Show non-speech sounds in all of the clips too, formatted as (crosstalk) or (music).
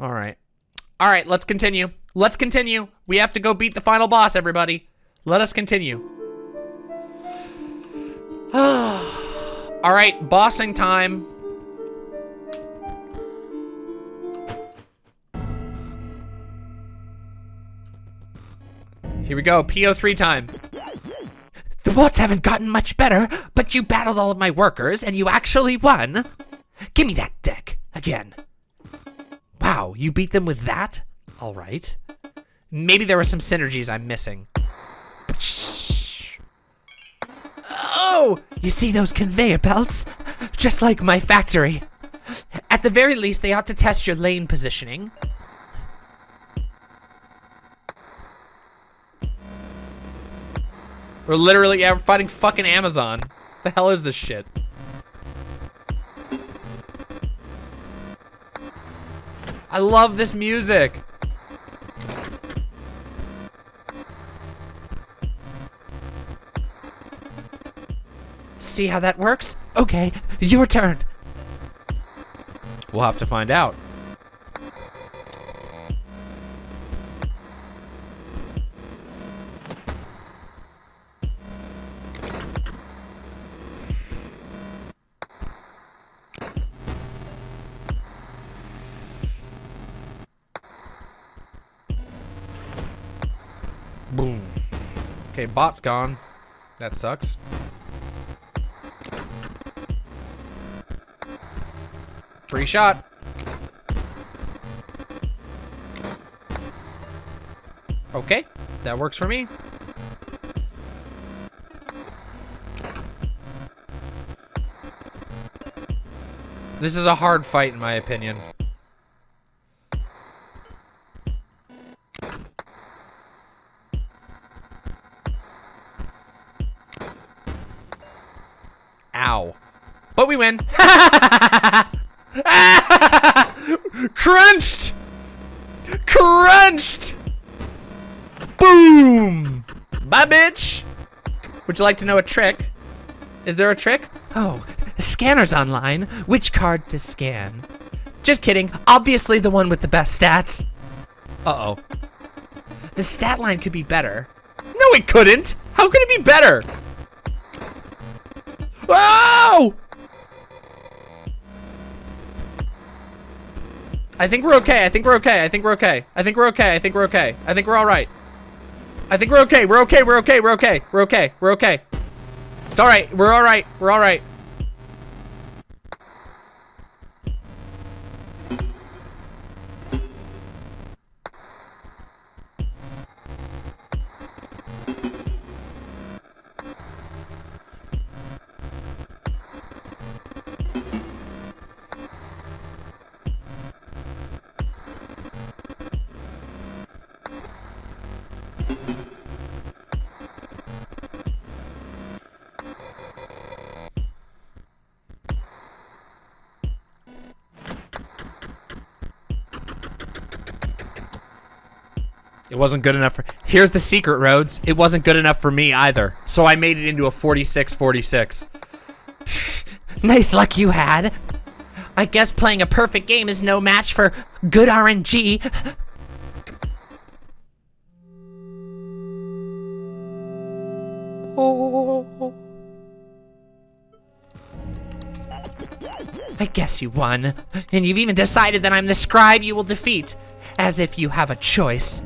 All right. All right, let's continue. Let's continue. We have to go beat the final boss, everybody. Let us continue. (sighs) All right, bossing time. Here we go, P03 time. The bots haven't gotten much better, but you battled all of my workers and you actually won. Give me that deck again. Wow, you beat them with that? All right. Maybe there were some synergies I'm missing. Oh, you see those conveyor belts? Just like my factory. At the very least, they ought to test your lane positioning. We're literally yeah, we're fighting fucking Amazon. The hell is this shit? I love this music. See how that works? Okay, your turn. We'll have to find out. Okay, bot's gone. That sucks. Free shot. Okay, that works for me. This is a hard fight in my opinion. But we win. (laughs) Crunched! Crunched! Boom! Bye, bitch! Would you like to know a trick? Is there a trick? Oh, scanners online. Which card to scan? Just kidding. Obviously the one with the best stats. Uh-oh. The stat line could be better. No, it couldn't! How could it be better? Oh! I think we're okay. I think we're okay. I think we're okay. I think we're okay. I think we're okay. I think we're all right. I think we're okay. We're okay. We're okay. We're okay. We're okay. We're okay. It's all right. We're all right. We're all right. Wasn't good enough for... Here's the secret, Rhodes. It wasn't good enough for me either. So I made it into a 46-46. (laughs) Nice luck you had. I guess playing a perfect game is no match for good RNG. Oh. I guess you won. And you've even decided that I'm the scribe you will defeat. As if you have a choice.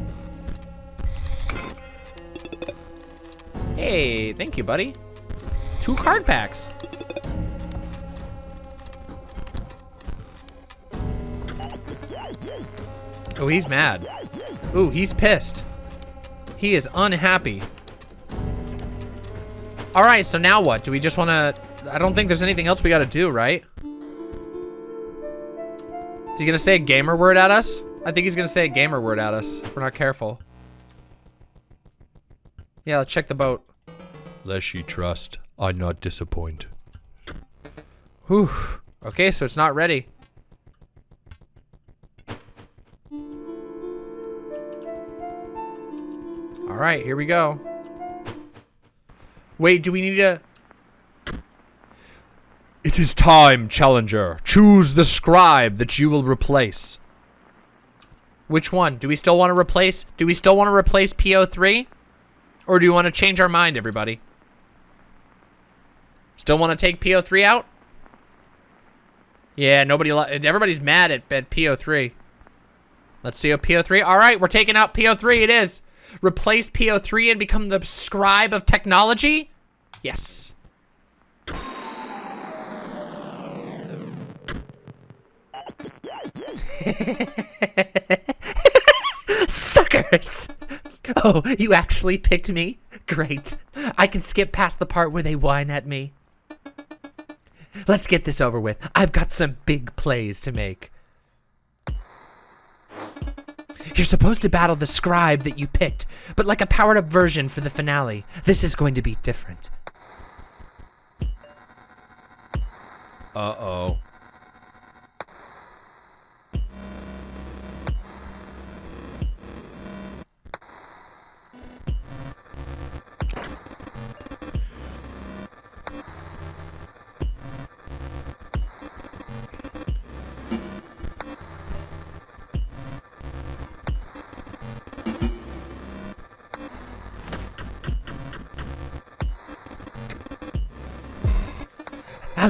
Hey, thank you, buddy. Two card packs. Oh, he's mad. Ooh, he's pissed. He is unhappy. All right, so now what? Do we just want to... I don't think there's anything else we got to do, right? Is he going to say a gamer word at us? I think he's going to say a gamer word at us if we're not careful. Yeah, let's check the boat. Lest ye trust, I not disappoint. Whew. Okay, so it's not ready. All right, here we go. Wait, do we need to... It is time, challenger. Choose the scribe that you will replace. Which one? Do we still want to replace, do we still want to replace P03? Or do you want to change our mind, everybody? Still want to take P03 out? Yeah, nobody, everybody's mad at, at P03. Let's see a P03. All right, we're taking out P03. It is. Replace P03 and become the scribe of technology? Yes. (laughs) Suckers! Oh, you actually picked me? Great. I can skip past the part where they whine at me. Let's get this over with. I've got some big plays to make. You're supposed to battle the scribe that you picked, but like a powered up version for the finale. This is going to be different. Uh-oh.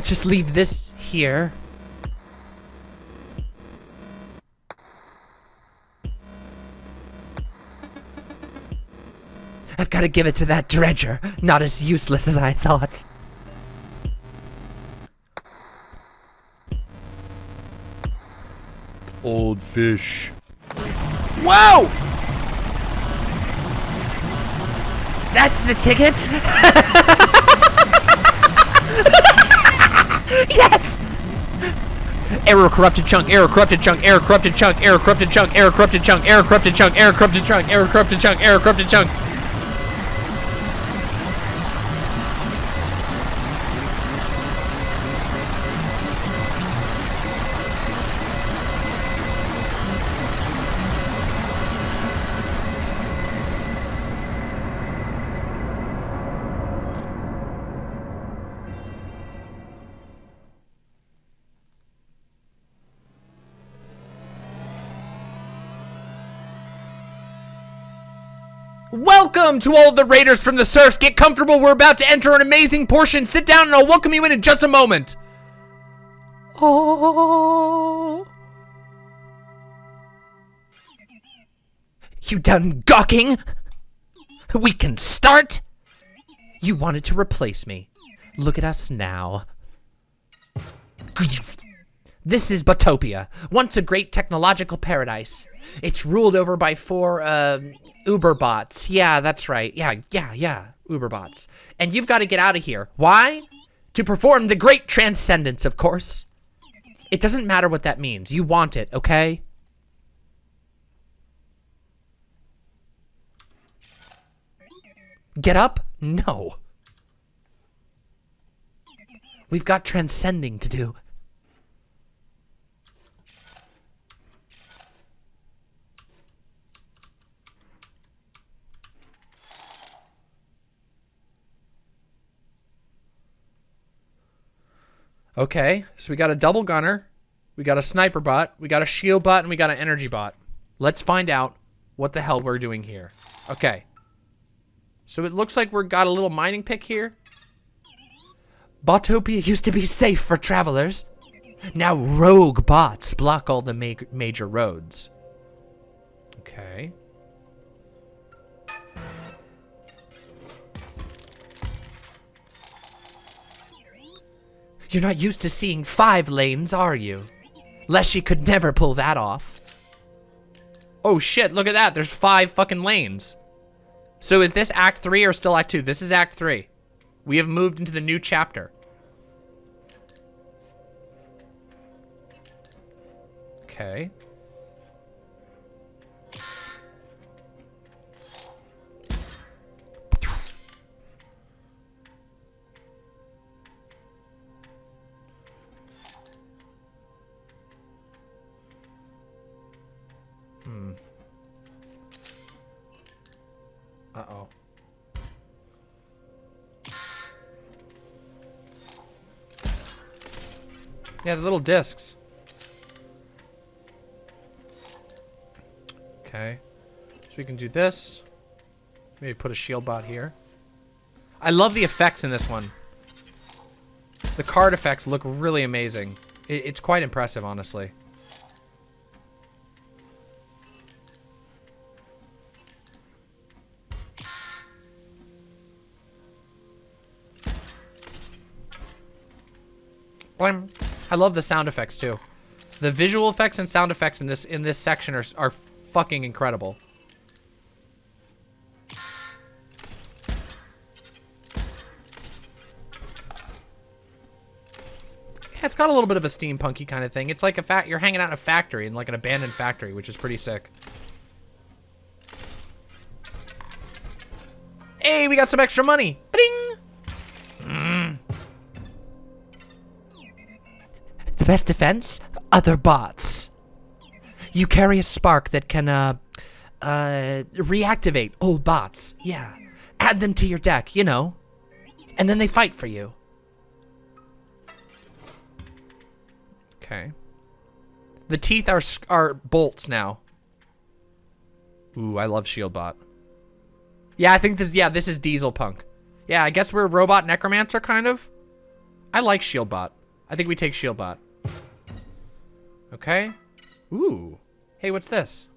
I'll just leave this here. I've got to give it to that dredger. Not as useless as I thought. Old fish. Whoa! That's the tickets? (laughs) yes! Error corrupted chunk, error corrupted chunk, error corrupted chunk, error corrupted chunk, error corrupted chunk, error corrupted chunk, error corrupted chunk, error corrupted chunk, error corrupted chunk. Welcome to all of the Raiders from the Surfs. Get comfortable. We're about to enter an amazing portion. Sit down and I'll welcome you in in just a moment. Oh. You done gawking? We can start? You wanted to replace me. Look at us now. This is Botopia, once a great technological paradise. It's ruled over by four, uh, Uber bots. Yeah, that's right. Yeah, yeah, yeah. Uberbots. And you've got to get out of here. Why? To perform the great transcendence, of course. It doesn't matter what that means. You want it, okay? Get up? No. We've got transcending to do. Okay, so we got a double gunner, we got a sniper bot, we got a shield bot, and we got an energy bot. Let's find out what the hell we're doing here. Okay. So it looks like we've got a little mining pick here. Botopia used to be safe for travelers. Now rogue bots block all the ma major roads. Okay. You're not used to seeing five lanes, are you? Leshy could never pull that off. Oh shit, look at that. There's five fucking lanes. So is this Act 3 or still Act 2? This is Act 3. We have moved into the new chapter. Okay. Uh-oh. Yeah, the little discs. Okay. So we can do this. Maybe put a shield bot here. I love the effects in this one. The card effects look really amazing. It, it's quite impressive, honestly. I love the sound effects too. The visual effects and sound effects in this in this section are are fucking incredible. Yeah, it's got a little bit of a steampunky kind of thing. It's like a fact you're hanging out in a factory, in like an abandoned factory, which is pretty sick. Hey, we got some extra money. The best defense? Other bots. You carry a spark that can, uh, uh, reactivate old bots. Yeah. Add them to your deck, you know. And then they fight for you. Okay. The teeth are are bolts now. Ooh, I love Shieldbot. Yeah, I think this. Yeah, this is Diesel Punk. Yeah, I guess we're robot necromancer kind of. I like Shieldbot. I think we take Shieldbot. Okay. Ooh. Hey, what's this?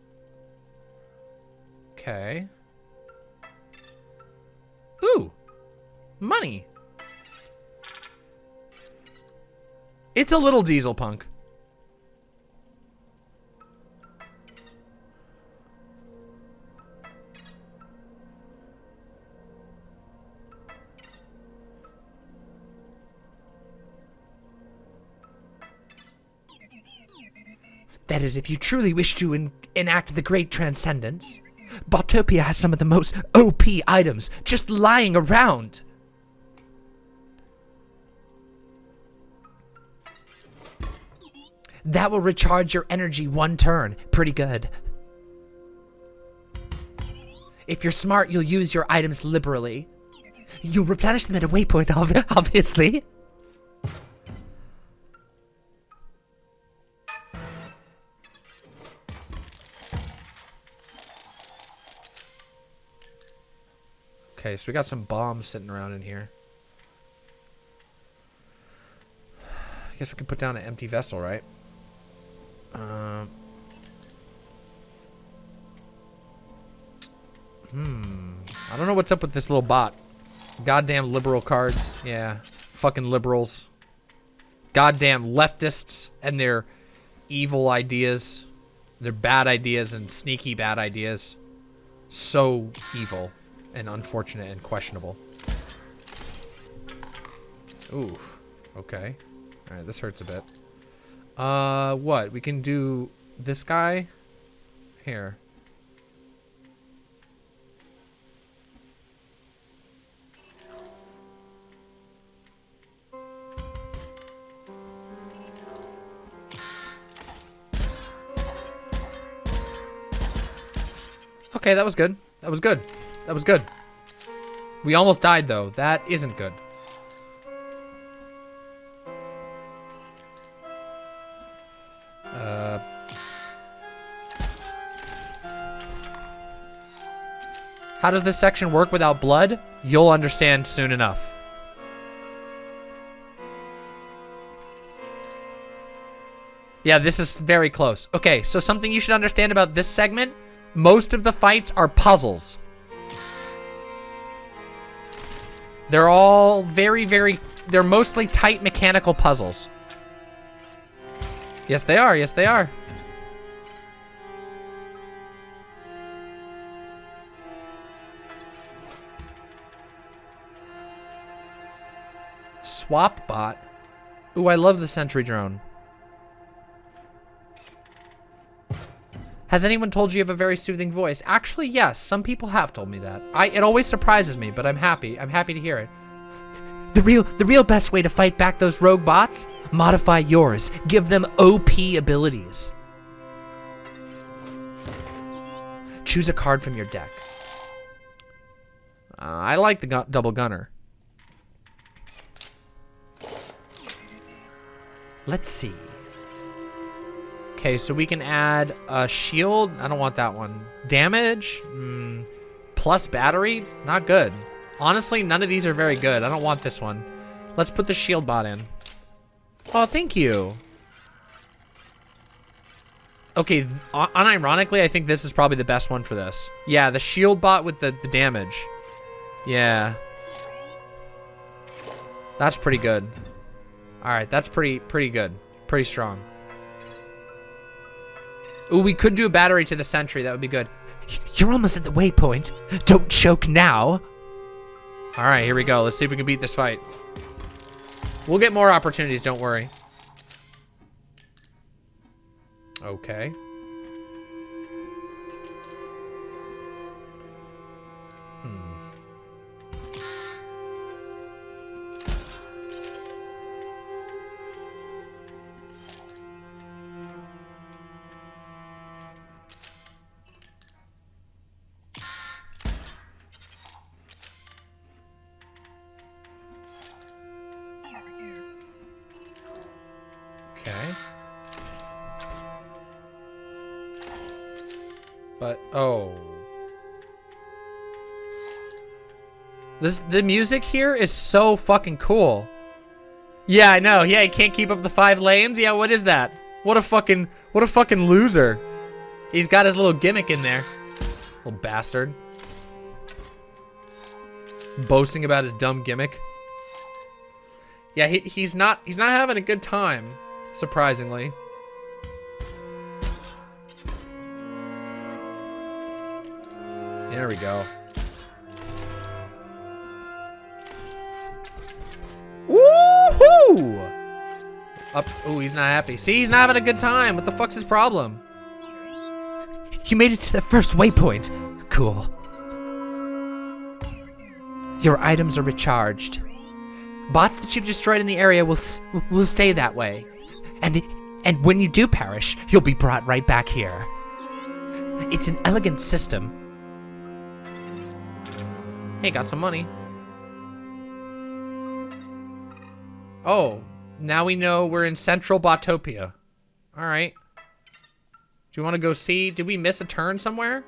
Okay. Ooh. Money. It's a little diesel punk. That is, if you truly wish to en enact the great transcendence. Botopia has some of the most OP items just lying around. That will recharge your energy one turn. Pretty good. If you're smart, you'll use your items liberally. You'll replenish them at a waypoint, (laughs) obviously. Okay, so we got some bombs sitting around in here. I guess we can put down an empty vessel, right? Um. Hmm. I don't know what's up with this little bot. Goddamn liberal cards. Yeah. Fucking liberals. Goddamn leftists and their evil ideas. Their bad ideas and sneaky bad ideas. So evil and unfortunate and questionable. Ooh. Okay. Alright, this hurts a bit. Uh, what? We can do this guy? Here. Okay, that was good. That was good. That was good. We almost died, though. That isn't good. Uh... How does this section work without blood? You'll understand soon enough. Yeah, this is very close. Okay, so something you should understand about this segment, most of the fights are puzzles. They're all very, very, they're mostly tight mechanical puzzles. Yes, they are. Yes, they are. Swap bot. Ooh, I love the sentry drone. Has anyone told you you have a very soothing voice? Actually, yes. Some people have told me that. I it always surprises me, but I'm happy. I'm happy to hear it. (laughs) The real, the real best way to fight back those rogue bots? Modify yours. Give them OP abilities. Choose a card from your deck. Uh, I like the gu double gunner. Let's see. Okay, so we can add a shield. I don't want that one. Damage? Mm, plus battery? Not good. Honestly, none of these are very good. I don't want this one. Let's put the shield bot in. Oh, thank you. Okay, unironically, I think this is probably the best one for this. Yeah, the shield bot with the, the damage. Yeah. That's pretty good. All right, that's pretty pretty good. Pretty strong. Ooh, we could do a battery to the sentry. That would be good. You're almost at the waypoint. Don't choke now. All right, here we go. Let's see if we can beat this fight. We'll get more opportunities, don't worry. Okay. Okay. The music here is so fucking cool. Yeah, I know. Yeah, he can't keep up the five lanes. Yeah, what is that? What a fucking what a fucking loser. He's got his little gimmick in there. Little bastard. Boasting about his dumb gimmick. Yeah, he, he's not he's not having a good time, surprisingly. There we go. Woohoo! Up. Oh, he's not happy. See, he's not having a good time. What the fuck's his problem? You made it to the first waypoint. Cool. Your items are recharged. Bots that you've destroyed in the area will will stay that way. And and when you do perish, you'll be brought right back here. It's an elegant system. Hey, got some money. Oh, now we know we're in Central Botopia. All right. Do you want to go see? Did we miss a turn somewhere?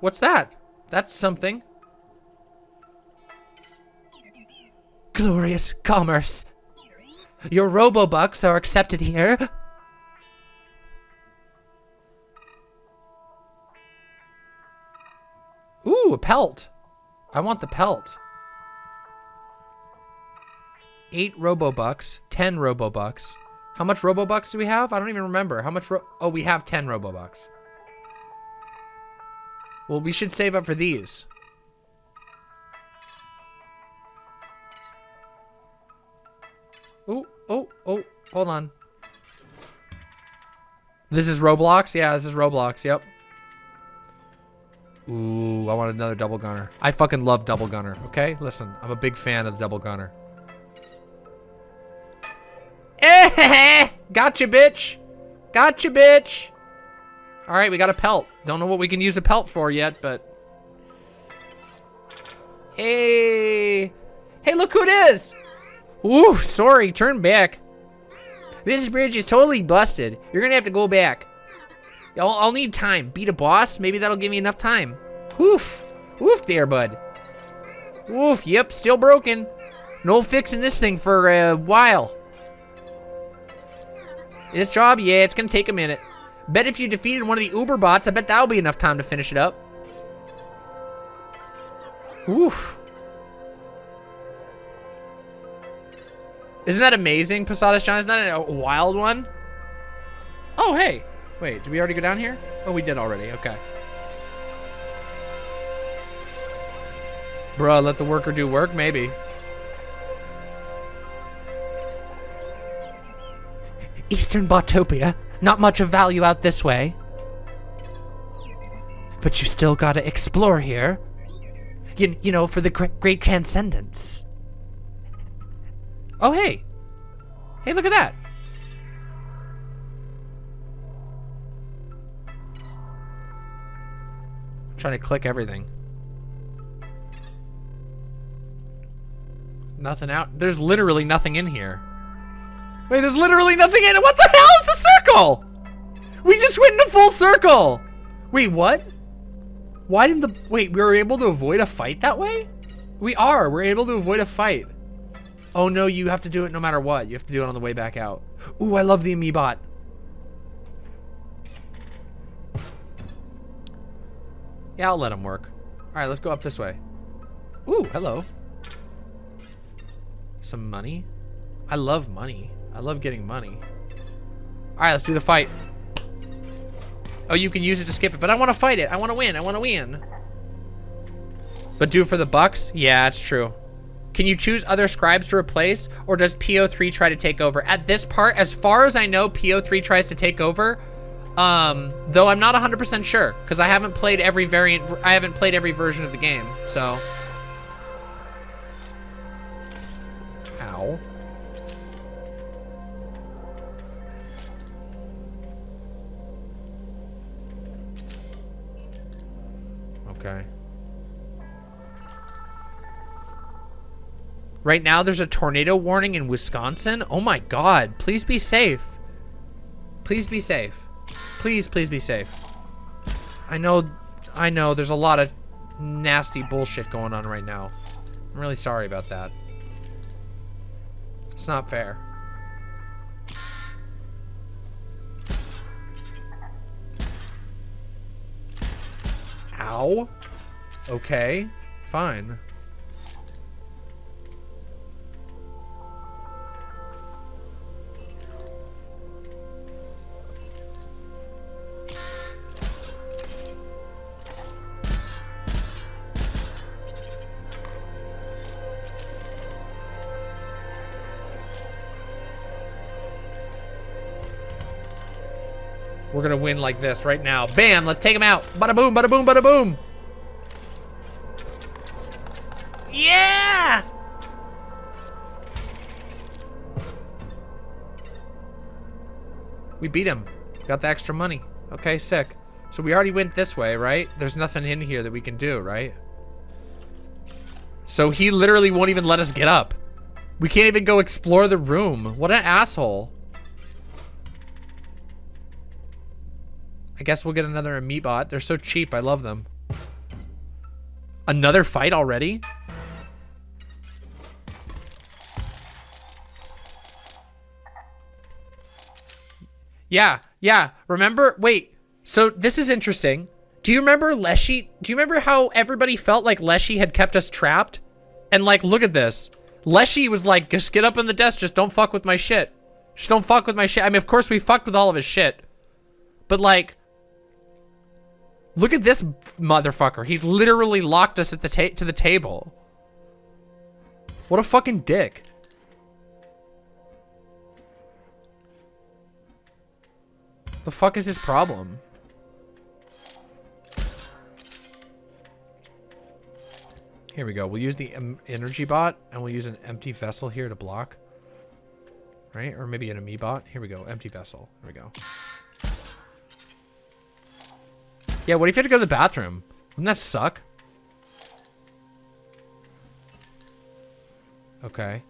What's that? That's something. Glorious commerce. Your robobucks are accepted here. Ooh, a pelt. I want the pelt. Eight Robobucks, ten Robobucks. How much Robobucks do we have? I don't even remember. How much Oh, we have ten Robobucks. Well, we should save up for these. Oh, oh, oh, hold on. This is Roblox? Yeah, this is Roblox, yep. Ooh, I want another double gunner. I fucking love double gunner, okay? Listen, I'm a big fan of the double gunner. Eh, (laughs) gotcha, bitch. Gotcha, bitch. All right, we got a pelt. Don't know what we can use a pelt for yet, but... Hey. Hey, look who it is. Ooh, sorry, turn back. This bridge is totally busted. You're gonna have to go back. I'll, I'll need time. Beat a boss? Maybe that'll give me enough time. Woof. Woof there, bud. Woof, yep, still broken. No fixing this thing for a while. This job, yeah, it's gonna take a minute. Bet if you defeated one of the Uber bots, I bet that'll be enough time to finish it up. Oof. Isn't that amazing, Posadas John? Isn't that a wild one? Oh, hey. Wait, did we already go down here? Oh, we did already. Okay. Bruh, let the worker do work? Maybe. (laughs) Eastern Botopia. Not much of value out this way. but you still gotta explore here. You, you know, for the gr- great transcendence. Oh, hey. Hey, look at that. I'm trying to click everything. Nothing out. There's literally nothing in here. Wait, there's literally nothing in it. What the hell? It's a circle. We just went in a full circle. Wait, what? Why didn't the... Wait, we were able to avoid a fight that way? We are. We're able to avoid a fight. Oh no, you have to do it no matter what. You have to do it on the way back out. Ooh, I love the Amiibot. Yeah, I'll let him work. Alright, let's go up this way. Ooh, hello. Some money. I love money. I love getting money. Alright, let's do the fight. Oh, you can use it to skip it, but I want to fight it. I want to win. I want to win. But do for the bucks? Yeah, it's true. Can you choose other scribes to replace, or does P03 try to take over? At this part, as far as I know, P03 tries to take over, um, though I'm not 100% sure, because I haven't played every variant, I haven't played every version of the game, so. Ow. Right now, there's a tornado warning in Wisconsin. Oh my god. Please be safe. Please be safe. Please, please be safe. I know, I know, there's a lot of nasty bullshit going on right now. I'm really sorry about that. It's not fair. Ow. Okay, fine. We're gonna win like this right now. Bam, let's take him out. Bada boom, bada boom, bada boom. Yeah! We beat him. Got the extra money. Okay, sick. So we already went this way, right? There's nothing in here that we can do, right? So he literally won't even let us get up. We can't even go explore the room. What an asshole. I guess we'll get another Amiibot. They're so cheap. I love them. Another fight already? Yeah, yeah. Remember? Wait. So this is interesting. Do you remember Leshy? Do you remember how everybody felt like Leshy had kept us trapped? And like, look at this. Leshy was like, just get up in the desk. Just don't fuck with my shit. Just don't fuck with my shit. I mean, of course we fucked with all of his shit. But like, look at this motherfucker. He's literally locked us at the to the table. What a fucking dick. The fuck is his problem? Here we go. We'll use the em energy bot and we'll use an empty vessel here to block. Right? Or maybe an Amiibot. Here we go. Empty vessel. Here we go. Yeah, what if you had to go to the bathroom? Wouldn't that suck? Okay.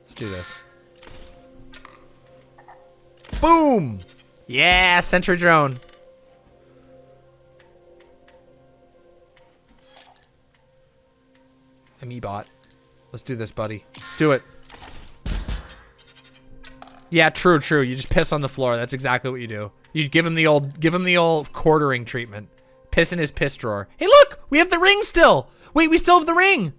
Let's do this. Boom! Yeah, sentry drone. Amiibot. Let's do this, buddy. Let's do it. Yeah, true, true. You just piss on the floor. That's exactly what you do. You give him the old, give him the old quartering treatment. Piss in his piss drawer. Hey, look, we have the ring still. Wait, we still have the ring.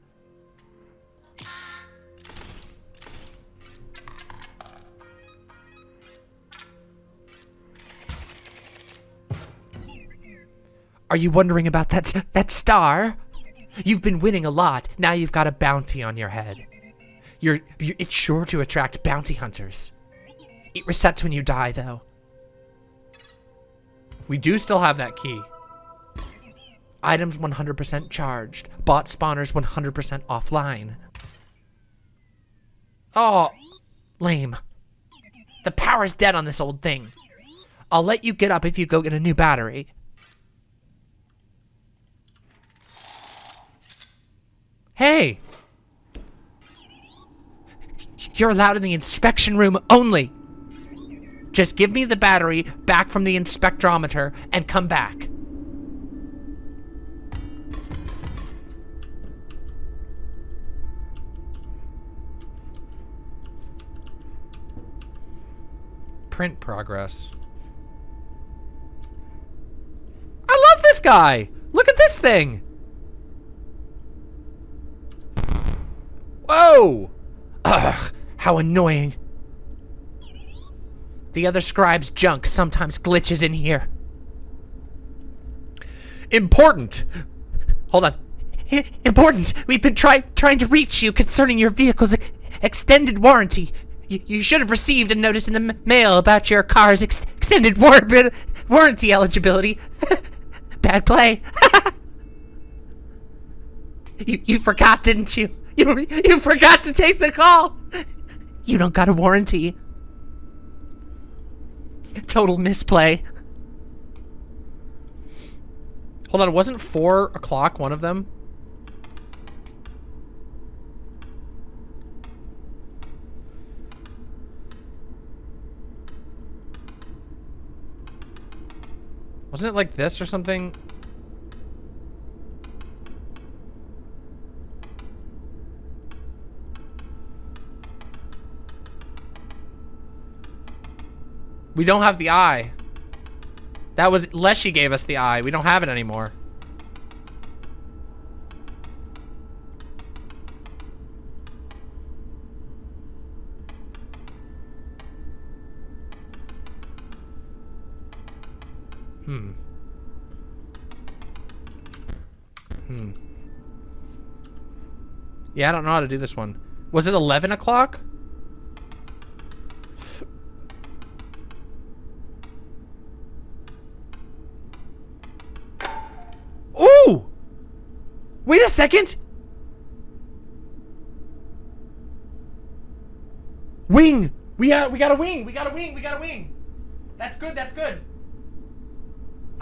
Are you wondering about that that star? You've been winning a lot. Now you've got a bounty on your head. You're, you're it's sure to attract bounty hunters. It resets when you die, though. We do still have that key. Items 100% charged. Bot spawners 100% offline. Oh, Lame. The power's dead on this old thing. I'll let you get up if you go get a new battery. hey. You're allowed in the inspection room only. Just give me the battery back from the inspectrometer and come back. Print progress. I love this guy. Look at this thing. Whoa. Ugh, how annoying. The other scribe's junk sometimes glitches in here. Important. Hold on. Important. We've been try trying to reach you concerning your vehicle's ex- extended warranty. You, you should have received a notice in the mail about your car's ex extended war warranty eligibility. (laughs) Bad play. (laughs) you, you forgot, didn't you? You, you forgot to take the call. You don't got a warranty. (laughs) Total misplay. Hold on, wasn't four o'clock one of them? Wasn't it like this or something? We don't have the eye. That was Leshy gave us the eye. We don't have it anymore. Hmm. Hmm. Yeah, I don't know how to do this one. Was it 11 o'clock? Wait a second! Wing! We got we got a wing! We got a wing! We got a wing! That's good, that's good.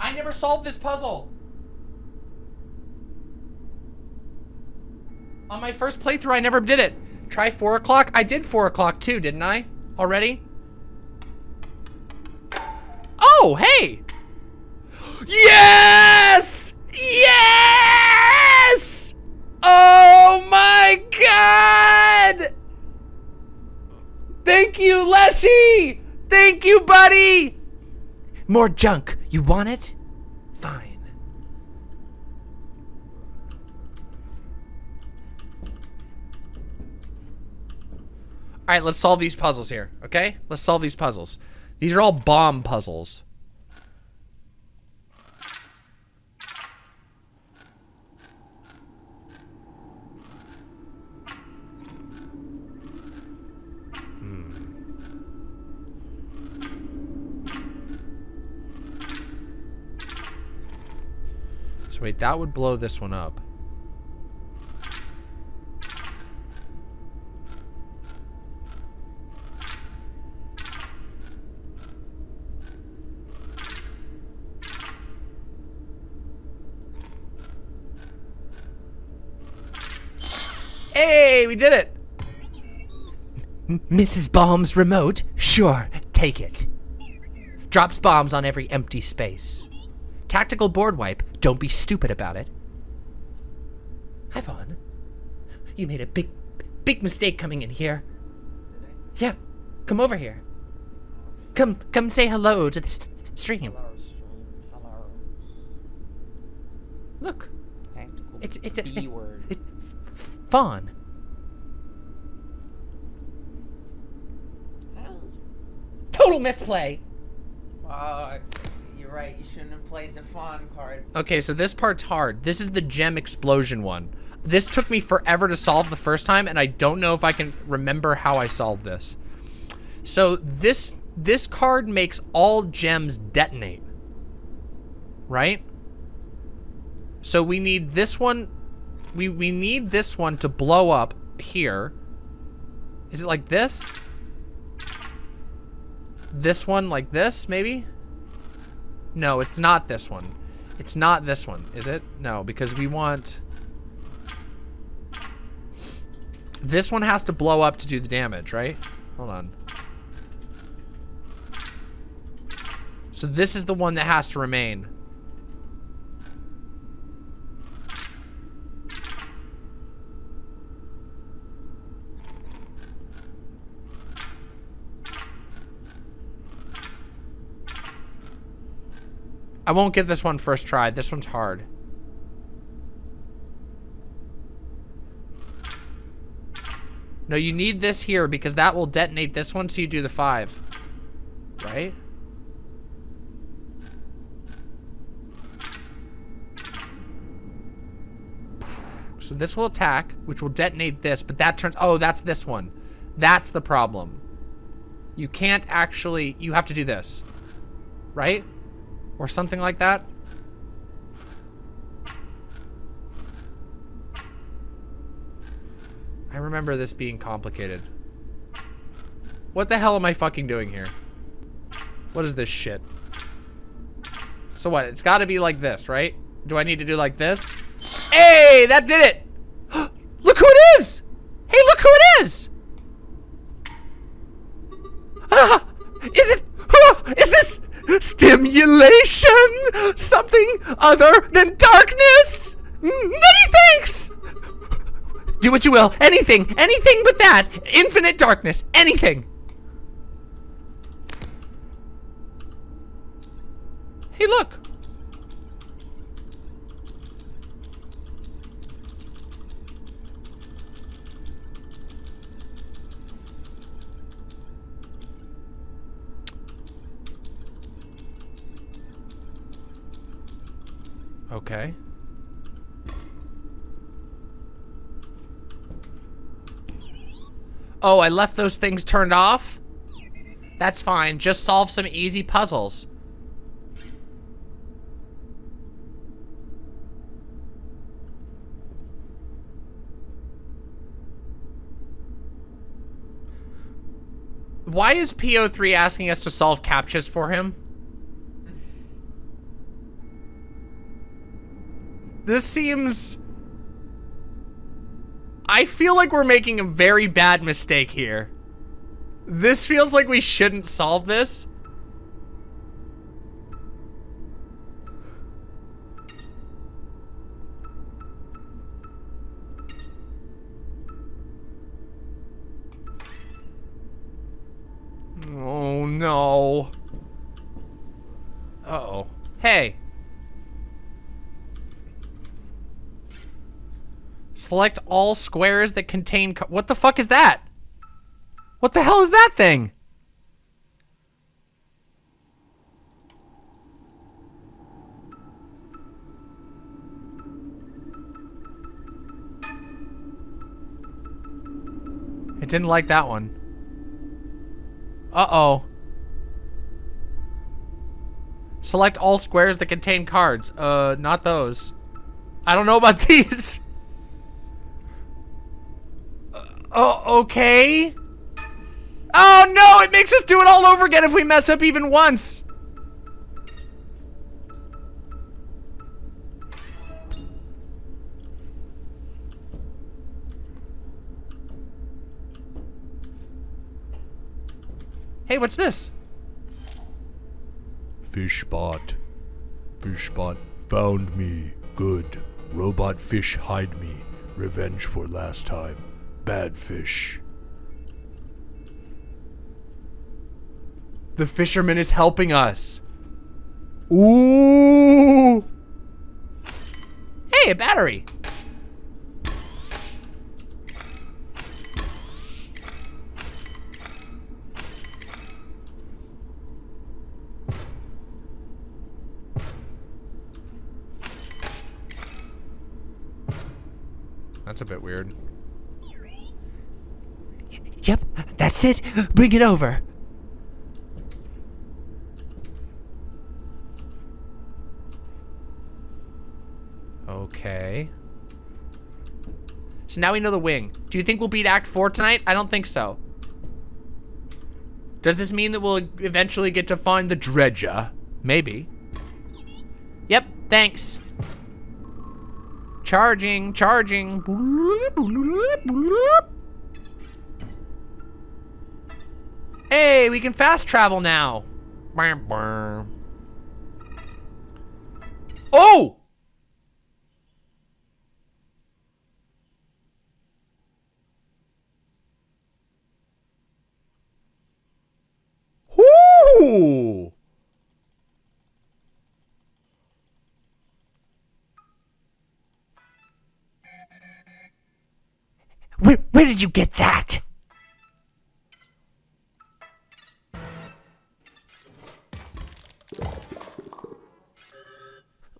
I never solved this puzzle. On my first playthrough, I never did it. Try four o'clock. I did four o'clock too, didn't I? Already? Oh, hey! (gasps) Yes! Yes! Oh my god! Thank you, Leshy! Thank you, buddy! More junk. You want it? Fine. All right, let's solve these puzzles here, okay? Let's solve these puzzles. These are all bomb puzzles. Wait, that would blow this one up. Hey, we did it! Mrs. Bomb's remote? Sure, take it. Drops bombs on every empty space. Tactical board wipe. Don't be stupid about it. Hi, Vaughn. You made a big, big mistake coming in here. Yeah, come over here. Come, come say hello to this stream. Hello, stream. Hello. Look, Tactical it's it's a B word. It's Vaughn. Total misplay. Uh, you're right. You shouldn't have played the fawn card. Okay, so this part's hard. This is the gem explosion one. This took me forever to solve the first time, and I don't know if I can remember how I solved this. So this this card makes all gems detonate. Right? So we need this one we we need this one to blow up here. Is it like this? This one like this, maybe? No, it's not this one. It's not this one, is it? No, because we want... This one has to blow up to do the damage, right? Hold on. So this is the one that has to remain. I won't get this one first try. This one's hard. No, you need this here because that will detonate this one so you do the five. Right? So this will attack, which will detonate this, but that turns... Oh, that's this one. That's the problem. You can't actually... You have to do this. Right? Or something like that. I remember this being complicated. What the hell am I fucking doing here? What is this shit? So what? It's got to be like this, right? Do I need to do like this? Hey, that did it! (gasps) look who it is! Hey, look who it is! Ah, is it? is this stimulation? Something other than darkness? Many thanks! Do what you will. Anything. Anything but that. Infinite darkness. Anything. Hey, look. Okay. Oh, I left those things turned off? That's fine. Just solve some easy puzzles. Why is P03 asking us to solve captchas for him? This seems... I feel like we're making a very bad mistake here. This feels like we shouldn't solve this. Oh no. Uh oh. Hey. Select all squares that contain What the fuck is that? What the hell is that thing? I didn't like that one. Uh-oh. Select all squares that contain cards. Uh, not those. I don't know about (laughs) these. Uh, oh, okay. Oh no, it makes us do it all over again if we mess up even once. Hey, what's this? Fishbot. Fishbot found me. Good. Robot fish hide me. Revenge for last time. Bad fish. The fisherman is helping us. Ooh. Hey, a battery. That's a bit weird. Yep, that's it. Bring it over. Okay. So now we know the wing. Do you think we'll beat Act 4 tonight? I don't think so. Does this mean that we'll eventually get to find the dredger? Maybe. Yep, thanks. Charging, charging. Hey, we can fast travel now. Oh! Where, where did you get that?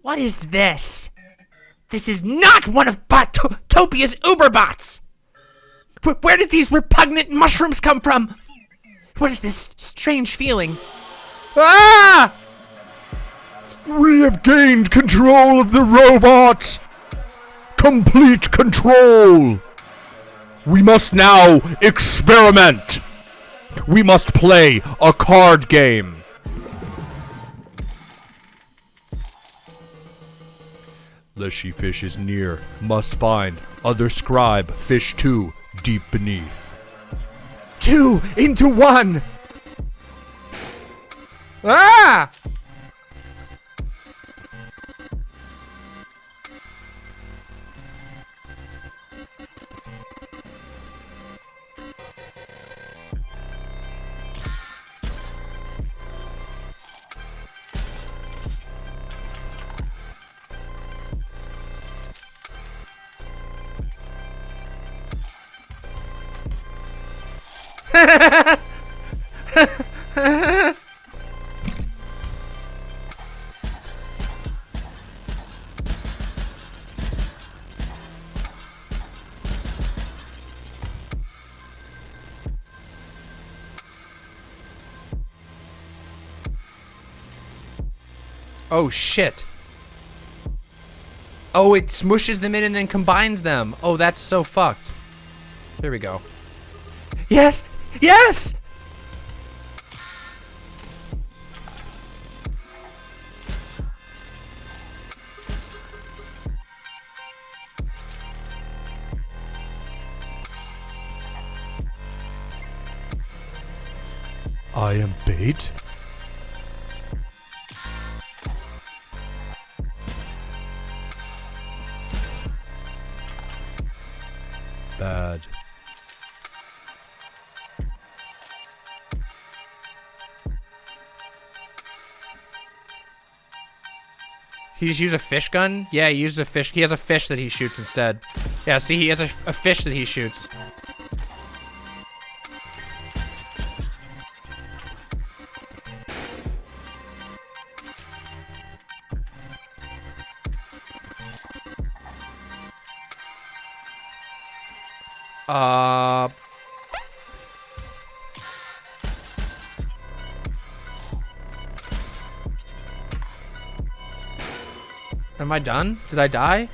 What is this? This is not one of Botopia's Uberbots! Where, did these repugnant mushrooms come from? What is this strange feeling? Ah! We have gained control of the robot! Complete control! We must now experiment! We must play a card game. Leshy fish is near. Must find. Other scribe. Fish two. Deep beneath. Two into one! Ah! (laughs) Oh shit. Oh, it smushes them in and then combines them. Oh, that's so fucked. There we go. Yes! Yes! He just used a fish gun? Yeah, he uses a fish. He has a fish that he shoots instead. Yeah, see, he has a, a fish that he shoots. Am I done? Did I die?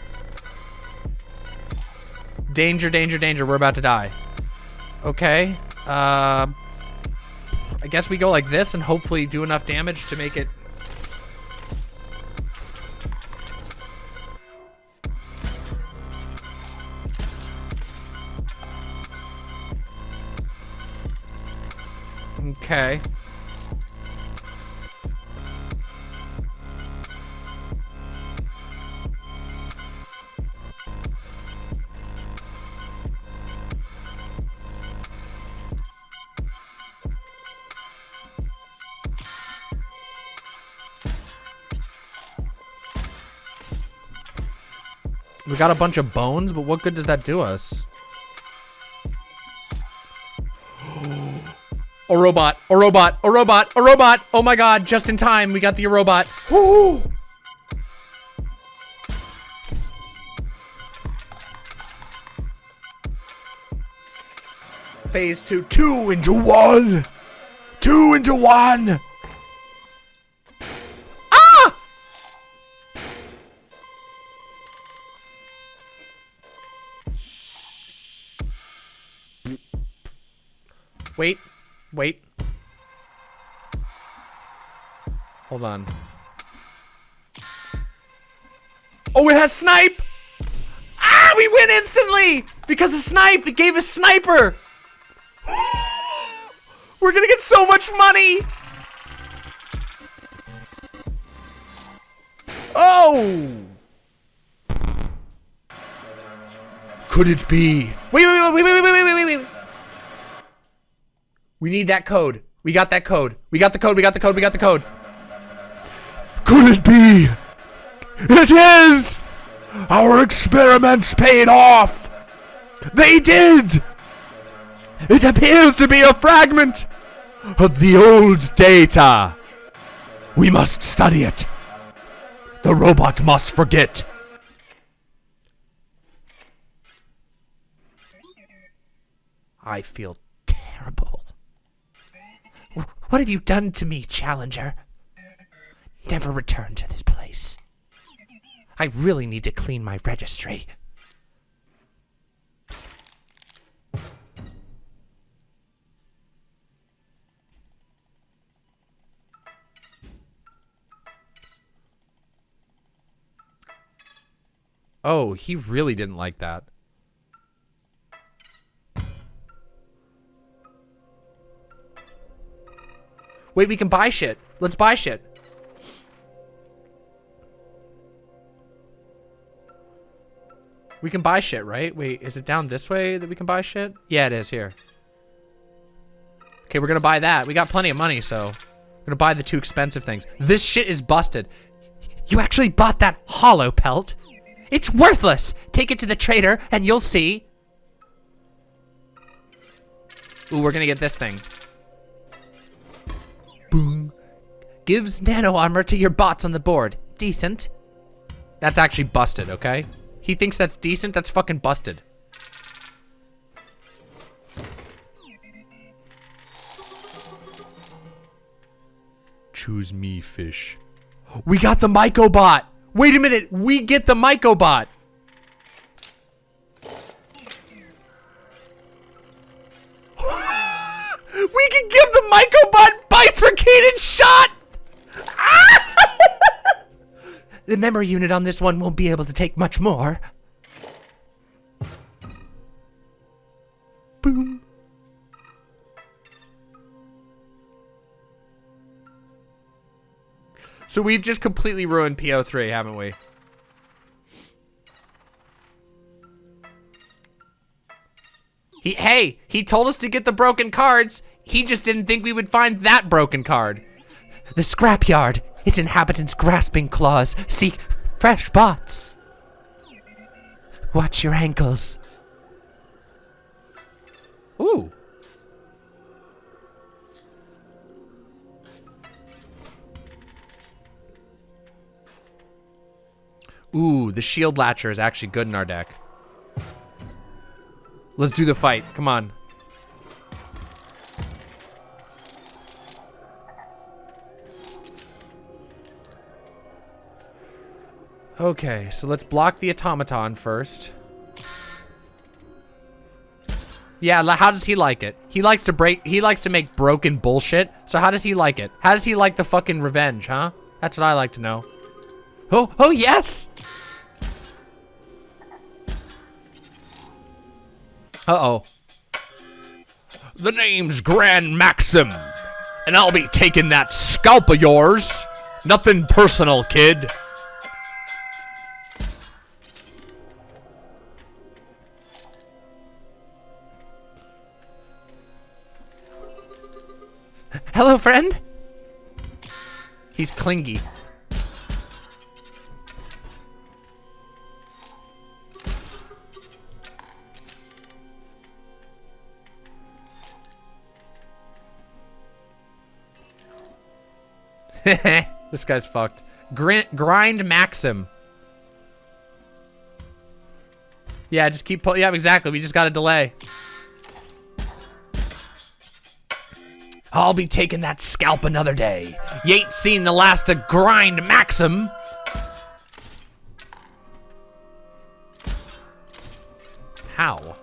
Danger, danger, danger. We're about to die. Okay. Uh... I guess we go like this and hopefully do enough damage to make it... We got a bunch of bones, but what good does that do us? (gasps) A robot, a robot, a robot, a robot. Oh my god, just in time, we got the robot. Woo! Phase two, two into one. Two into one. Wait. Wait. Hold on. Oh, it has snipe! Ah, we win instantly! Because of snipe, it gave us sniper! (gasps) We're gonna get so much money! Oh! Could it be? Wait, wait, wait, wait, wait, wait, wait, wait, wait, wait. We need that code. We got that code. We got the code. We got the code. We got the code. Could it be? It is! Our experiments paid off! They did! It appears to be a fragment of the old data. We must study it. The robot must forget. I feel What have you done to me, Challenger? Never return to this place. I really need to clean my registry. Oh, he really didn't like that. Wait, we can buy shit. Let's buy shit. We can buy shit, right? Wait, is it down this way that we can buy shit? Yeah, it is here. Okay, we're gonna buy that. We got plenty of money, so we're gonna buy the two expensive things. This shit is busted. You actually bought that hollow pelt? It's worthless! Take it to the trader and you'll see. Ooh, we're gonna get this thing. Boom. Gives nano armor to your bots on the board. Decent. That's actually busted, okay? He thinks that's decent, that's fucking busted. Choose me, fish. We got the Mycobot! Wait a minute, we get the Mycobot! We can give the Mycobot bifurcated shot! (laughs) The memory unit on this one won't be able to take much more. Boom. So we've just completely ruined P03, haven't we? He, hey, he told us to get the broken cards. He just didn't think we would find that broken card. The scrapyard. Its inhabitants grasping claws seek fresh bots. Watch your ankles. Ooh. Ooh, the shield latcher is actually good in our deck. Let's do the fight. Come on. Okay, so let's block the automaton first. Yeah, how does he like it? He likes to break, he likes to make broken bullshit. So how does he like it? How does he like the fucking revenge, huh? That's what I like to know. Oh, oh yes! Uh-oh. The name's Grand Maxim, and I'll be taking that scalp of yours. Nothing personal, kid. Hello, friend. He's clingy. (laughs) this guy's fucked. Grin grind Maxim. Yeah, just keep pull. Yeah, exactly. We just got a delay. I'll be taking that scalp another day. You ain't seen the last of Grind Maxim. How?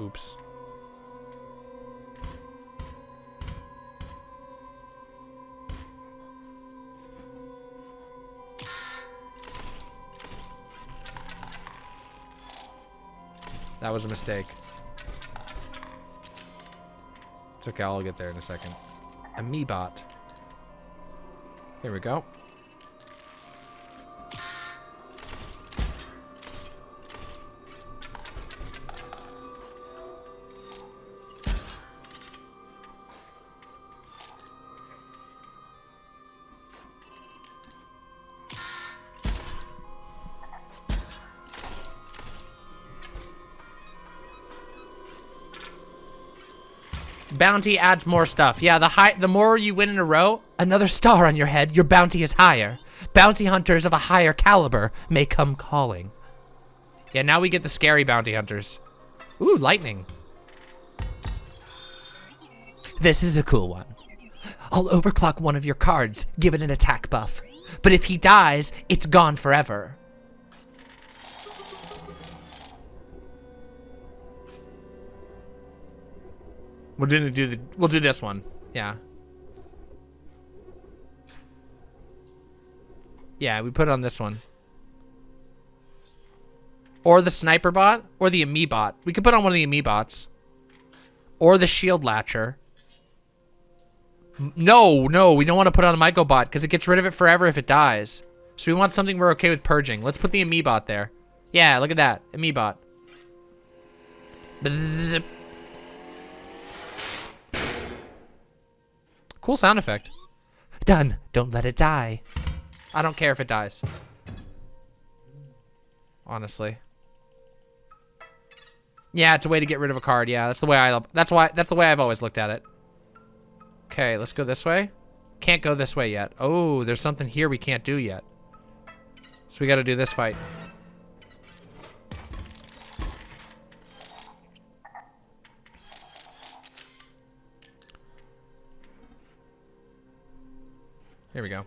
Oops. That was a mistake. It's okay, I'll get there in a second. A Meebot. Here we go. Bounty adds more stuff. Yeah, the high, the more you win in a row, another star on your head, your bounty is higher. Bounty hunters of a higher caliber may come calling. Yeah, now we get the scary bounty hunters. Ooh, lightning. This is a cool one. I'll overclock one of your cards, give it an attack buff. But if he dies, it's gone forever. We're gonna do the. We'll do this one. Yeah. Yeah, we put it on this one. Or the sniper bot, or the Amoebot. We could put on one of the Amoebots. Or the shield latcher. No, no, we don't want to put on the Mycobot because it gets rid of it forever if it dies. So we want something we're okay with purging. Let's put the Amoebot there. Yeah, look at that. Amoebot. Cool sound effect. Done. Don't let it die. I don't care if it dies. Honestly. Yeah, it's a way to get rid of a card. Yeah, that's the way I that's why that's the way I've always looked at it. Okay, let's go this way. Can't go this way yet. Oh, there's something here we can't do yet. So we got to do this fight. Here we go.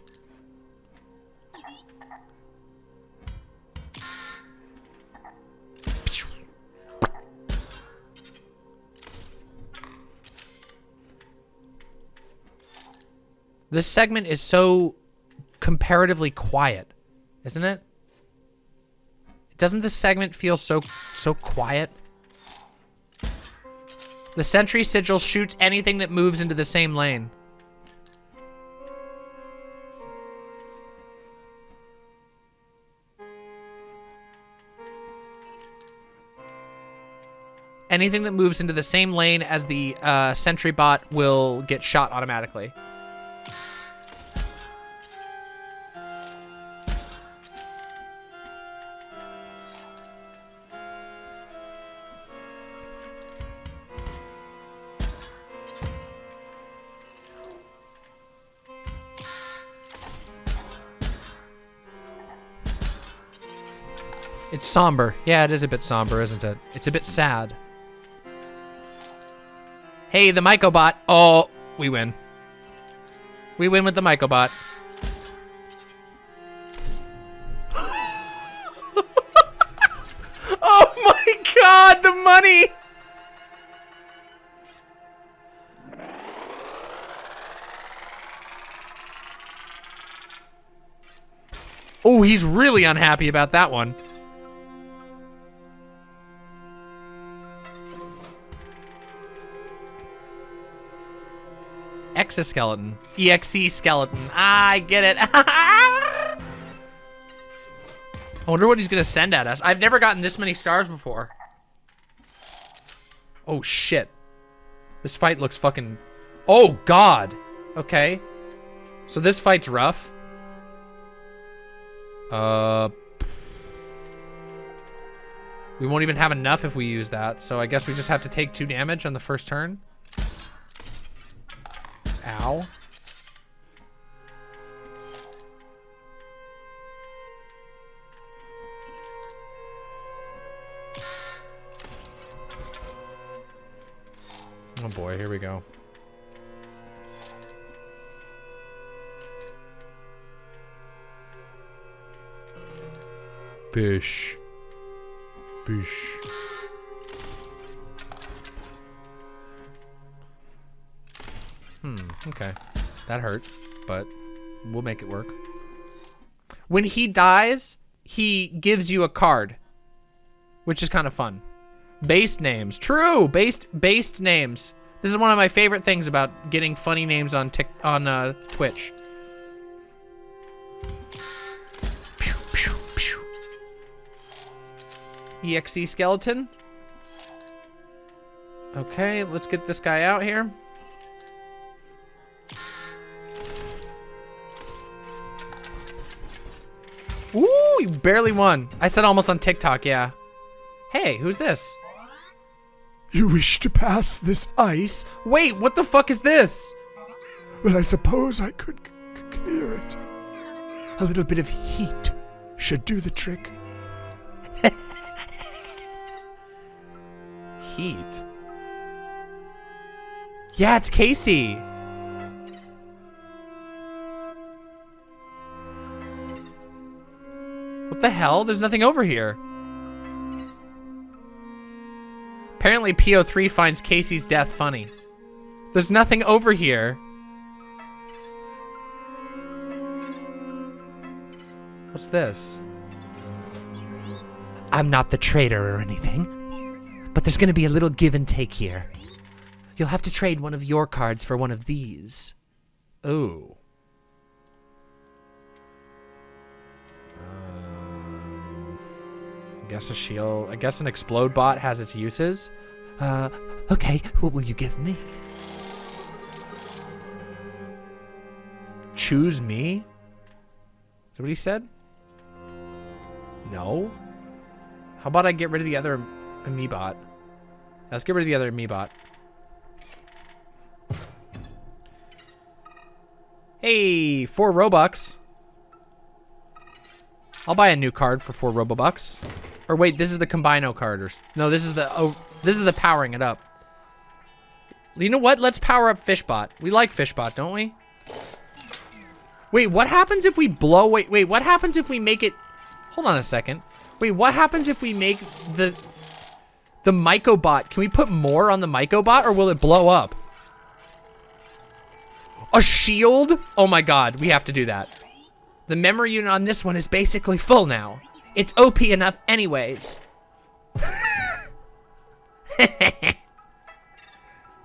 This segment is so comparatively quiet, isn't it? Doesn't this segment feel so so quiet? The sentry sigil shoots anything that moves into the same lane. Anything that moves into the same lane as the uh, sentry bot will get shot automatically. It's somber. Yeah, it is a bit somber, isn't it? It's a bit sad. Hey, the Mycobot. Oh, we win. We win with the Mycobot. (laughs) oh my god, the money! Oh, he's really unhappy about that one. Exoskeleton. EXE skeleton. Ah, I get it. (laughs) I wonder what he's gonna send at us. I've never gotten this many stars before. Oh shit. This fight looks fucking... Oh god. Okay. So this fight's rough. Uh... We won't even have enough if we use that, so I guess we just have to take two damage on the first turn. Ow. Oh boy, here we go. Fish. Fish. Okay. That hurt, but we'll make it work. When he dies, he gives you a card, which is kind of fun. Based names. True. Based based names. This is one of my favorite things about getting funny names on Tik on uh, Twitch. Pew, pew, pew. EXE skeleton. Okay, let's get this guy out here. Barely won. I said almost on TikTok, yeah. Hey, who's this? You wish to pass this ice? Wait, what the fuck is this? Well, I suppose I could clear it. A little bit of heat should do the trick. (laughs) Heat. Yeah, it's Casey. What the hell? There's nothing over here. Apparently P03 finds Casey's death funny. There's nothing over here. What's this? I'm not the traitor or anything, but there's gonna be a little give and take here. You'll have to trade one of your cards for one of these. Ooh. Guess a shield. I guess an explode bot has its uses. Uh, okay, what will you give me? Choose me? Is that what he said? No. How about I get rid of the other Amoebot? Let's get rid of the other Amoebot. Hey, four Robux. I'll buy a new card for four Robobucks. Or wait, this is the Combino card. Or no, this is the oh, this is the powering it up. You know what? Let's power up Fishbot. We like Fishbot, don't we? Wait, what happens if we blow? Wait, wait. What happens if we make it? Hold on a second. Wait, what happens if we make the the Mycobot? Can we put more on the Mycobot, or will it blow up? A shield? Oh my god, we have to do that. The memory unit on this one is basically full now. It's OP enough anyways. (laughs) it's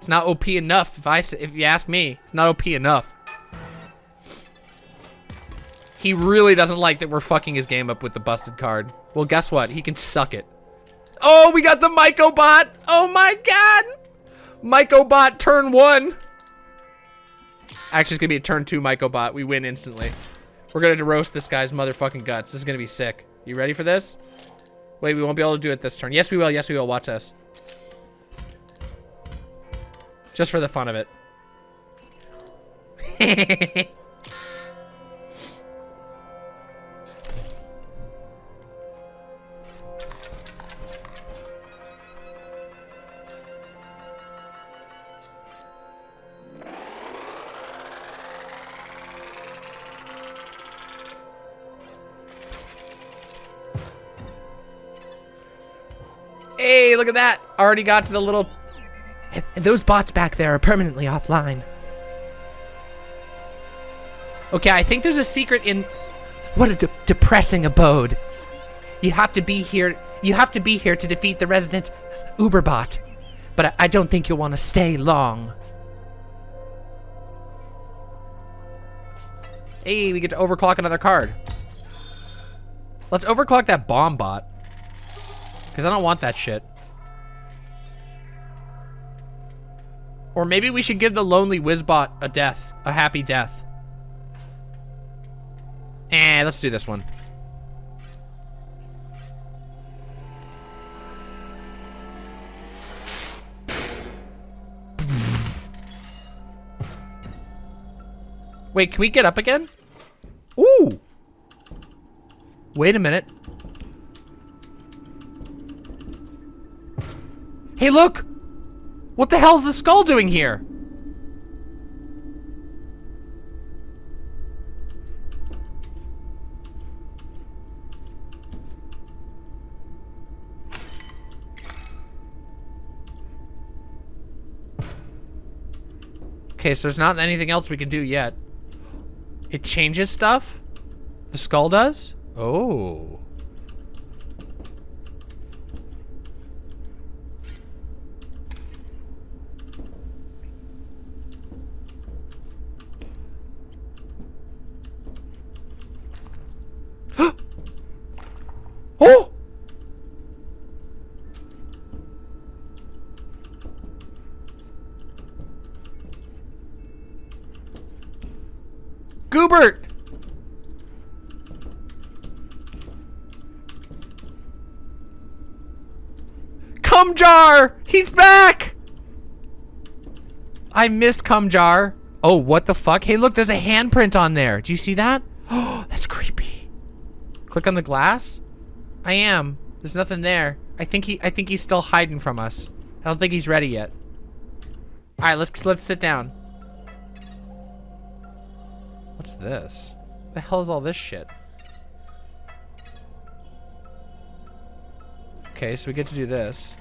not OP enough if I if you ask me. It's not OP enough. He really doesn't like that we're fucking his game up with the busted card. Well, guess what? He can suck it. Oh, we got the Mycobot. Oh my god. Mycobot turn one. Actually, it's gonna be a turn two Mycobot. We win instantly. We're gonna roast this guy's motherfucking guts. This is gonna be sick. You ready for this? Wait, we won't be able to do it this turn. Yes, we will. Yes, we will. Watch us. Just for the fun of it. (laughs) look at that. Already got to the little And those bots back there are permanently offline. Okay, I think there's a secret in What a de- depressing abode. You have to be here. You have to be here to defeat the resident Uberbot. But I, I don't think you'll want to stay long. Hey, we get to overclock another card. Let's overclock that bomb bot. Because I don't want that shit. Or maybe we should give the lonely Wizbot a death. A happy death. Eh, let's do this one. Wait, can we get up again? Ooh. Wait a minute. Hey, look! What the hell's the skull doing here? Okay, so there's not anything else we can do yet. It changes stuff? The skull does? Oh. Oh! Goobert! Cum jar! He's back! I missed cum jar. Oh, what the fuck? Hey, look, there's a handprint on there. Do you see that? Oh, (gasps) that's creepy. Click on the glass. I am. There's nothing there. I think he. I think he's still hiding from us. I don't think he's ready yet. All right, let's let's sit down. What's this? What the hell is all this shit? Okay, so we get to do this.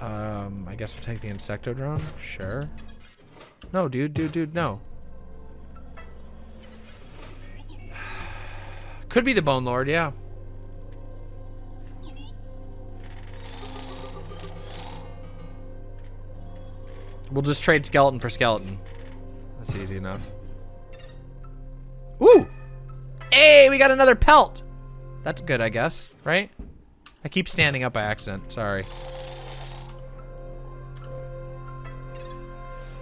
Um, I guess we'll take the insecto drone. Sure. No, dude, dude, dude, no. Could be the Bone Lord, yeah. We'll just trade skeleton for skeleton. That's easy enough. Ooh! Hey, we got another pelt! That's good, I guess, right? I keep standing up by accident, sorry.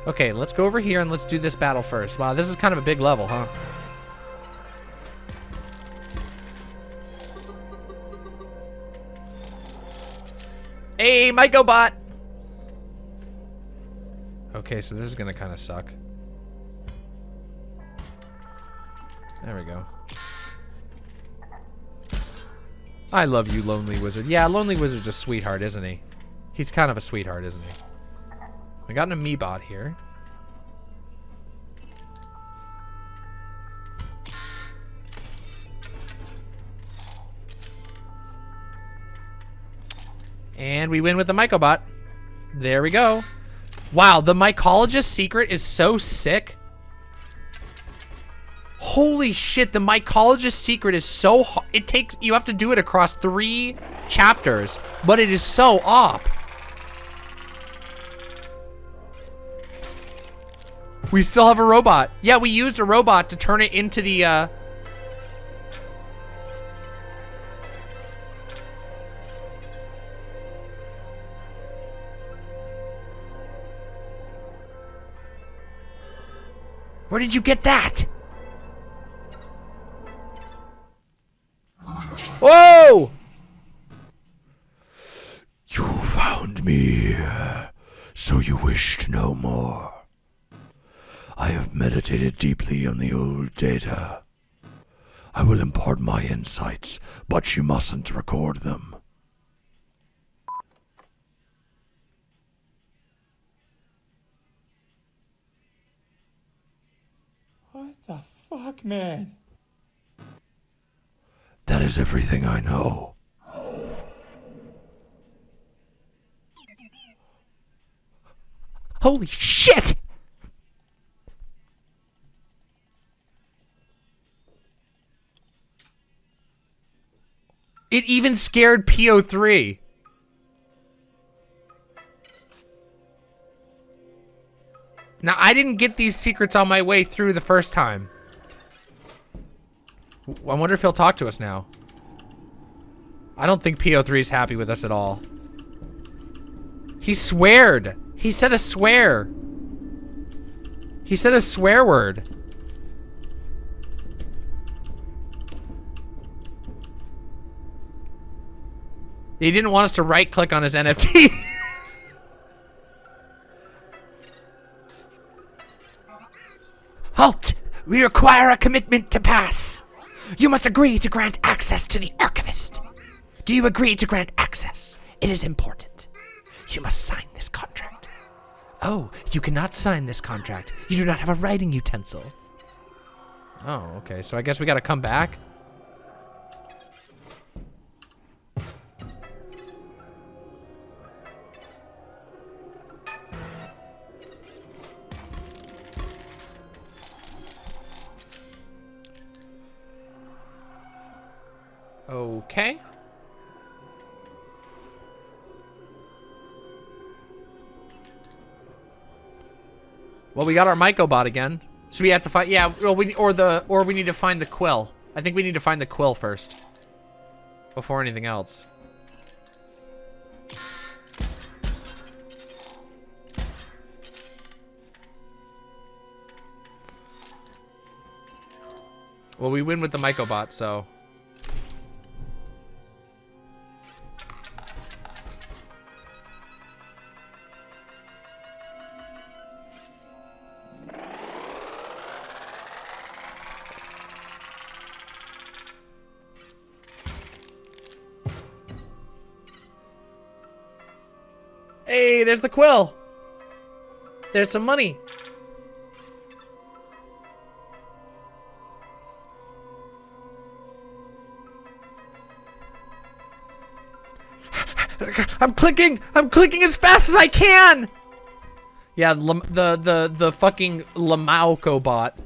Okay, let's go over here and let's do this battle first. Wow, this is kind of a big level, huh? Hey, Mycobot! Okay, so this is gonna kind of suck. There we go. I love you, Lonely Wizard. Yeah, Lonely Wizard's a sweetheart, isn't he? He's kind of a sweetheart, isn't he? I got an Amoebot here. And we win with the Mycobot. There we go. Wow, the mycologist secret is so sick. Holy shit, the mycologist secret is so it takes you have to do it across 3 chapters, but it is so op. We still have a robot. Yeah, we used a robot to turn it into the uh Where did you get that? Whoa! You found me, so you wished no more. I have meditated deeply on the old data. I will impart my insights, but you mustn't record them. Fuck, man? That is everything I know. Holy shit! It even scared P03. Now, I didn't get these secrets on my way through the first time. I wonder if he'll talk to us now. I don't think P03 is happy with us at all. He sweared. He said a swear. He said a swear word. He didn't want us to right click on his NFT. (laughs) Halt! We require a commitment to pass. You must agree to grant access to the archivist. Do you agree to grant access? It is important. You must sign this contract. Oh, you cannot sign this contract. You do not have a writing utensil. Oh, okay. So I guess we gotta come back. Okay. Well, we got our Mycobot again. So we have to find, yeah, well, we, or the, or we need to find the quill. I think we need to find the quill first. Before anything else. Well, we win with the Mycobot, so. There's the quill. There's some money. I'm clicking. I'm clicking as fast as I can. Yeah, the the the fucking Lamauco bot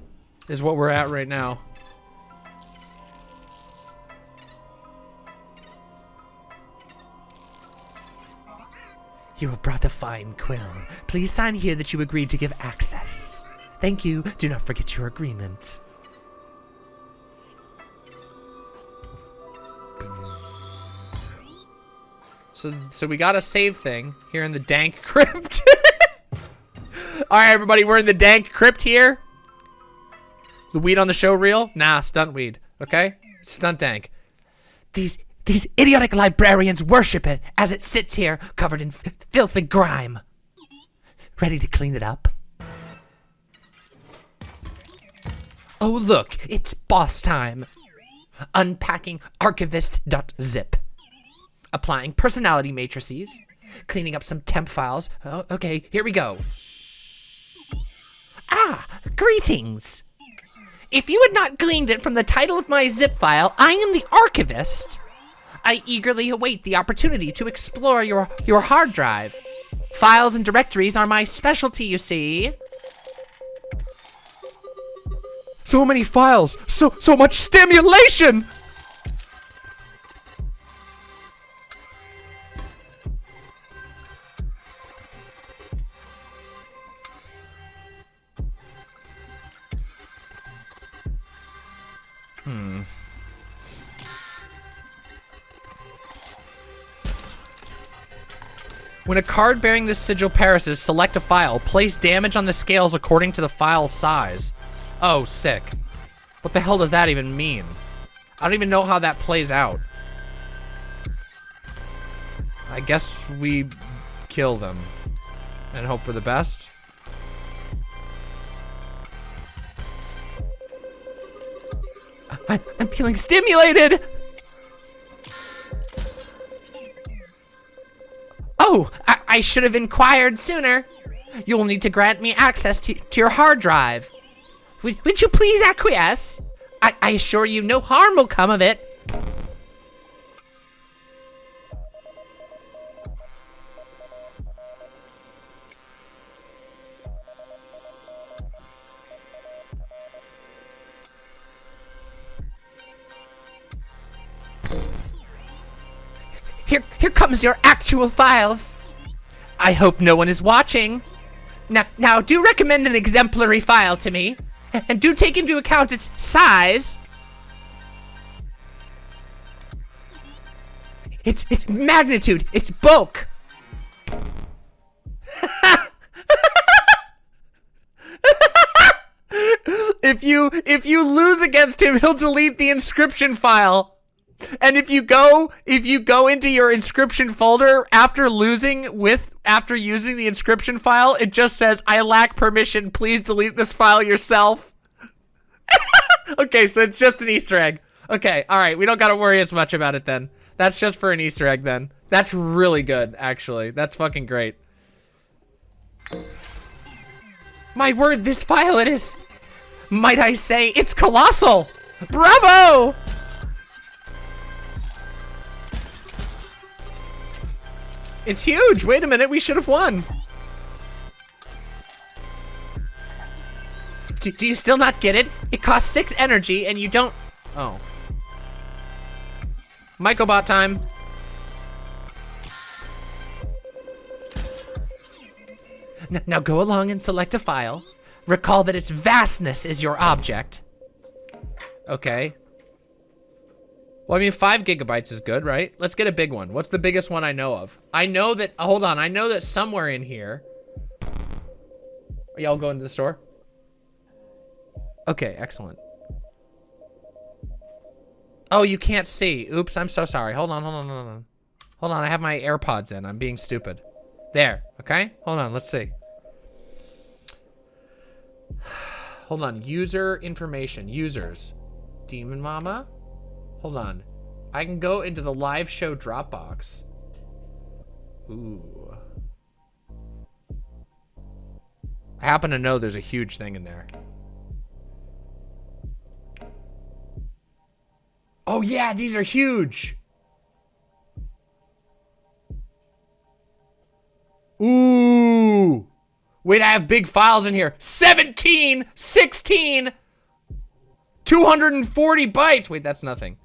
is what we're at right now. You have brought a fine quill. Please sign here that you agreed to give access. Thank you. Do not forget your agreement. So so we got a save thing here in the dank (laughs) crypt. All right, everybody, we're in the dank crypt here. The weed on the show real? Nah, stunt weed. Okay, stunt dank. These these idiotic librarians worship it as it sits here covered in filth and grime. Ready to clean it up? Oh look, it's boss time. Unpacking archivist.zip. Applying personality matrices. Cleaning up some temp files. Oh, okay, here we go. Ah, greetings. If you had not gleaned it from the title of my zip file, I am the archivist. I eagerly await the opportunity to explore your, your hard drive. Files and directories are my specialty, you see. So many files. So so much stimulation. Hmm. When a card bearing this sigil perishes, select a file. Place damage on the scales according to the file's size. Oh, sick. What the hell does that even mean? I don't even know how that plays out. I guess we kill them and hope for the best. I'm feeling stimulated. Oh, I, I should have inquired sooner. You'll need to grant me access to, to your hard drive. Would, would you please acquiesce? I, I assure you no harm will come of it. Your actual files. I hope no one is watching. Now, now do recommend an exemplary file to me, and do take into account its size. Its its magnitude, its bulk. (laughs) If you if you lose against him, he'll delete the Inscryption file. And if you go if you go into your Inscryption folder after losing with after using the Inscryption file, it just says I lack permission. Please delete this file yourself. (laughs) okay, so it's just an Easter egg. Okay, all right, we don't got to worry as much about it then. That's just for an Easter egg then. That's really good, actually. That's fucking great. My word, this file it is. Might I say, it's colossal. Bravo! It's huge. Wait a minute, we should have won. Do, do you still not get it? It costs six energy, and you don't. Oh. Mycobot time. N- now go along and select a file. Recall that its vastness is your object. Okay. Well, I mean, five gigabytes is good, right? Let's get a big one. What's the biggest one I know of? I know that, uh, hold on, I know that somewhere in here. Are y'all going to the store? Okay, excellent. Oh, you can't see. Oops, I'm so sorry. Hold on, hold on, hold on. Hold on, I have my AirPods in. I'm being stupid. There, okay? Hold on, let's see. (sighs) Hold on, user information, users. Demon Mama? Hold on. I can go into the live show Dropbox. Ooh. I happen to know there's a huge thing in there. Oh yeah, these are huge. Ooh. Wait, I have big files in here. 17, 16, 240 bytes. Wait, that's nothing.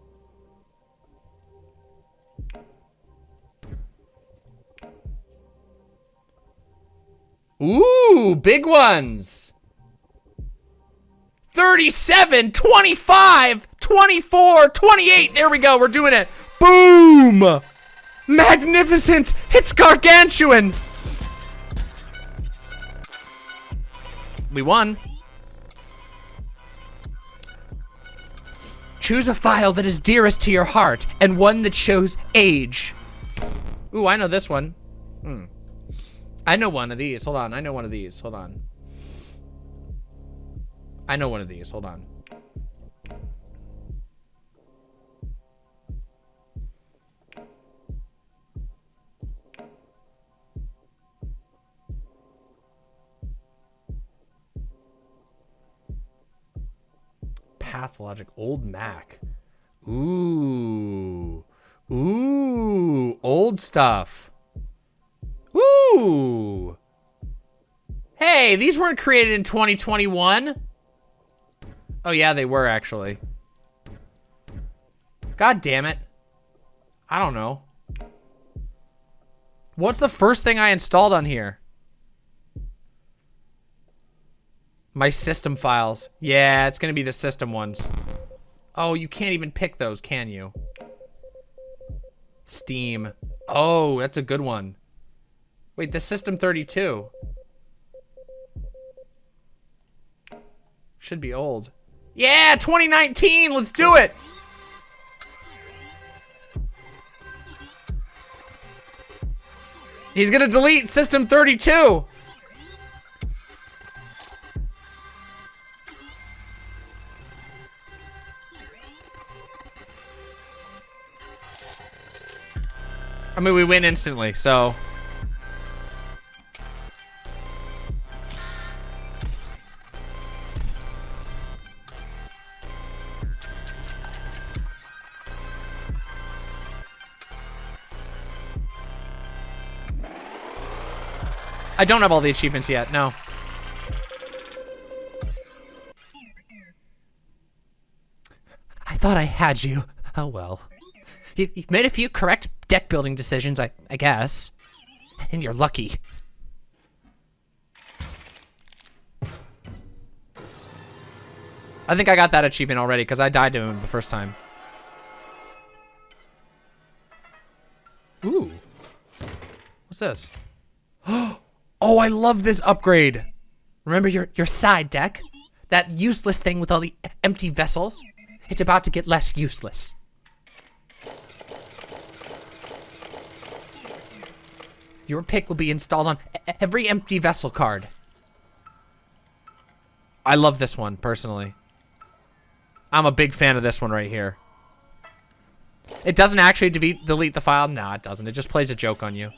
Ooh, big ones. 37, 25, 24, 28. There we go. We're doing it. Boom. Magnificent. It's gargantuan. We won. Choose a file that is dearest to your heart and one that shows age. Ooh, I know this one. Hmm. I know one of these. Hold on. I know one of these. Hold on. I know one of these. Hold on. Pathologic old Mac. Ooh. Ooh. Old stuff. Ooh. Hey, these weren't created in 2021. Oh yeah, they were actually. God damn it. I don't know. What's the first thing I installed on here? My system files. Yeah, it's gonna be the system ones. Oh, you can't even pick those, can you? Steam. Oh, that's a good one. Wait, the System 32. Should be old. Yeah, 2019, let's do it! He's gonna delete System 32! I mean, we win instantly, so... don't have all the achievements yet, no. I thought I had you. Oh well. You, you've made a few correct deck building decisions, I, I guess. And you're lucky. I think I got that achievement already because I died to him the first time. Ooh. What's this? (gasps) (gasps) Oh, Oh, I love this upgrade. Remember your, your side deck? That useless thing with all the empty vessels? It's about to get less useless. Your pick will be installed on every empty vessel card. I love this one, personally. I'm a big fan of this one right here. It doesn't actually delete, delete the file. No, it doesn't. It just plays a joke on you.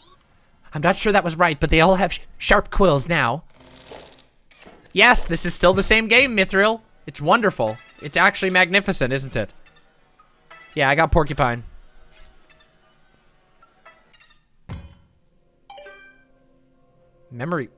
I'm not sure that was right, but they all have sh sharp quills now. Yes, this is still the same game, Mithril. It's wonderful. It's actually magnificent, isn't it? Yeah, I got Porcupine. Memory.